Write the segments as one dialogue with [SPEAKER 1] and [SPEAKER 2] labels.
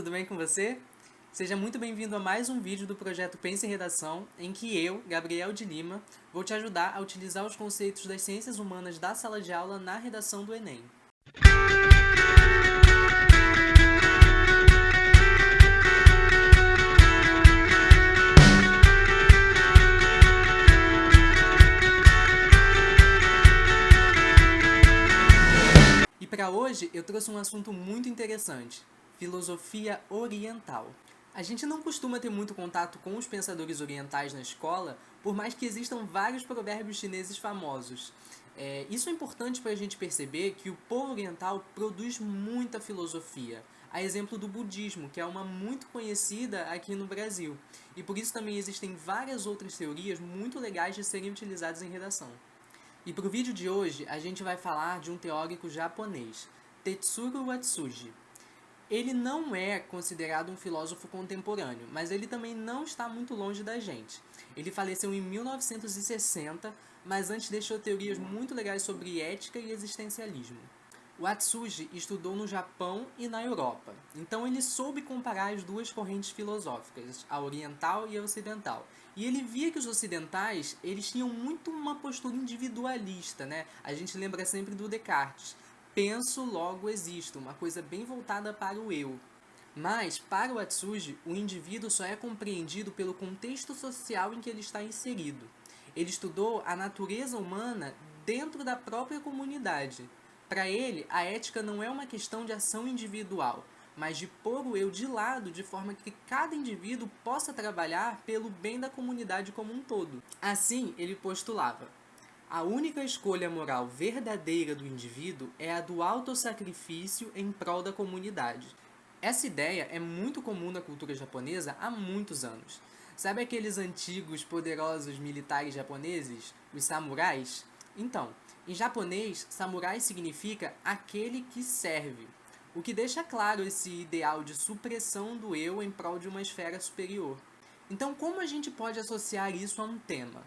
[SPEAKER 1] tudo bem com você? Seja muito bem-vindo a mais um vídeo do projeto Pense em Redação, em que eu, Gabriel de Lima, vou te ajudar a utilizar os conceitos das ciências humanas da sala de aula na redação do Enem. E para hoje eu trouxe um assunto muito interessante, filosofia oriental. A gente não costuma ter muito contato com os pensadores orientais na escola, por mais que existam vários provérbios chineses famosos. É, isso é importante para a gente perceber que o povo oriental produz muita filosofia, a exemplo do budismo, que é uma muito conhecida aqui no Brasil. E por isso também existem várias outras teorias muito legais de serem utilizadas em redação. E para o vídeo de hoje, a gente vai falar de um teórico japonês, Tetsuro Watsuji. Ele não é considerado um filósofo contemporâneo, mas ele também não está muito longe da gente. Ele faleceu em 1960, mas antes deixou teorias muito legais sobre ética e existencialismo. O Atsuji estudou no Japão e na Europa, então ele soube comparar as duas correntes filosóficas, a oriental e a ocidental. E ele via que os ocidentais, eles tinham muito uma postura individualista, né? A gente lembra sempre do Descartes, penso, logo existo, uma coisa bem voltada para o eu. Mas, para o Atsuji, o indivíduo só é compreendido pelo contexto social em que ele está inserido. Ele estudou a natureza humana dentro da própria comunidade. Para ele, a ética não é uma questão de ação individual, mas de pôr o eu de lado de forma que cada indivíduo possa trabalhar pelo bem da comunidade como um todo. Assim, ele postulava: a única escolha moral verdadeira do indivíduo é a do autossacrifício em prol da comunidade. Essa ideia é muito comum na cultura japonesa há muitos anos. Sabe aqueles antigos poderosos militares japoneses, os samurais? Então, em japonês, samurai significa aquele que serve, o que deixa claro esse ideal de supressão do eu em prol de uma esfera superior. Então, como a gente pode associar isso a um tema?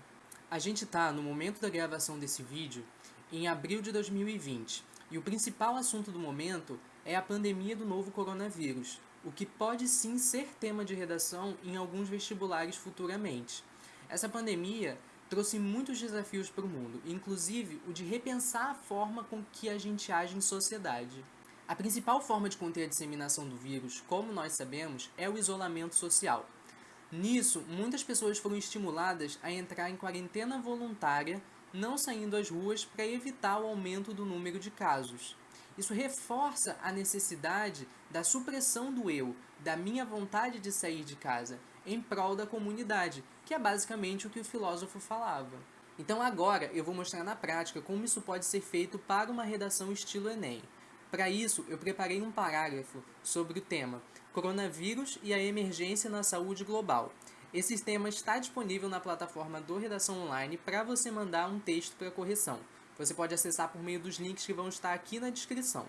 [SPEAKER 1] A gente está, no momento da gravação desse vídeo, em abril de 2020, e o principal assunto do momento é a pandemia do novo coronavírus, o que pode sim ser tema de redação em alguns vestibulares futuramente. Essa pandemia trouxe muitos desafios para o mundo, inclusive o de repensar a forma com que a gente age em sociedade. A principal forma de conter a disseminação do vírus, como nós sabemos, é o isolamento social, Nisso, muitas pessoas foram estimuladas a entrar em quarentena voluntária, não saindo às ruas para evitar o aumento do número de casos. Isso reforça a necessidade da supressão do eu, da minha vontade de sair de casa, em prol da comunidade, que é basicamente o que o filósofo falava. Então agora eu vou mostrar na prática como isso pode ser feito para uma redação estilo Enem. Para isso, eu preparei um parágrafo sobre o tema Coronavírus e a emergência na saúde global. Esse tema está disponível na plataforma do Redação Online para você mandar um texto para correção. Você pode acessar por meio dos links que vão estar aqui na descrição.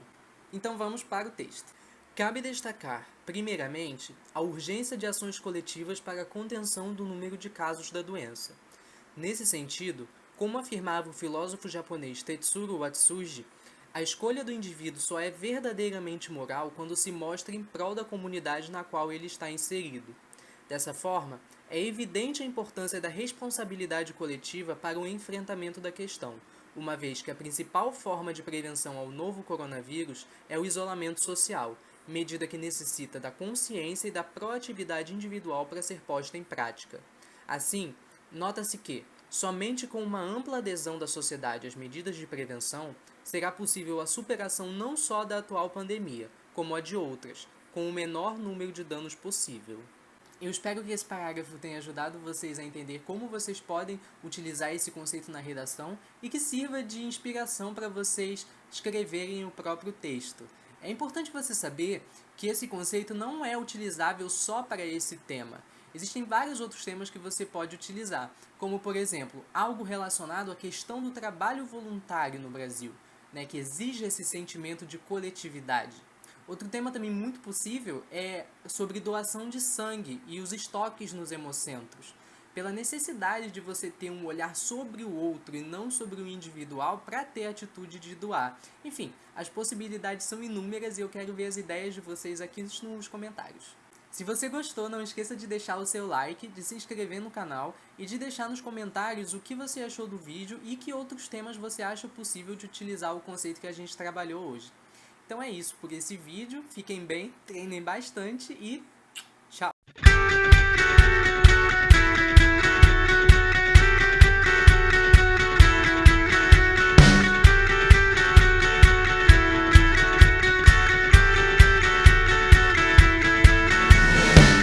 [SPEAKER 1] Então vamos para o texto. Cabe destacar, primeiramente, a urgência de ações coletivas para a contenção do número de casos da doença. Nesse sentido, como afirmava o filósofo japonês Tetsuro Watsuji, a escolha do indivíduo só é verdadeiramente moral quando se mostra em prol da comunidade na qual ele está inserido. Dessa forma, é evidente a importância da responsabilidade coletiva para o enfrentamento da questão, uma vez que a principal forma de prevenção ao novo coronavírus é o isolamento social, medida que necessita da consciência e da proatividade individual para ser posta em prática. Assim, nota-se que, somente com uma ampla adesão da sociedade às medidas de prevenção, será possível a superação não só da atual pandemia, como a de outras, com o menor número de danos possível. Eu espero que esse parágrafo tenha ajudado vocês a entender como vocês podem utilizar esse conceito na redação e que sirva de inspiração para vocês escreverem o próprio texto. É importante você saber que esse conceito não é utilizável só para esse tema. Existem vários outros temas que você pode utilizar, como por exemplo, algo relacionado à questão do trabalho voluntário no Brasil né, que exige esse sentimento de coletividade. Outro tema também muito possível é sobre doação de sangue e os estoques nos hemocentros. pela necessidade de você ter um olhar sobre o outro e não sobre o individual para ter a atitude de doar. Enfim, as possibilidades são inúmeras e eu quero ver as ideias de vocês aqui nos comentários. Se você gostou, não esqueça de deixar o seu like, de se inscrever no canal e de deixar nos comentários o que você achou do vídeo e que outros temas você acha possível de utilizar o conceito que a gente trabalhou hoje. Então é isso por esse vídeo, fiquem bem, treinem bastante e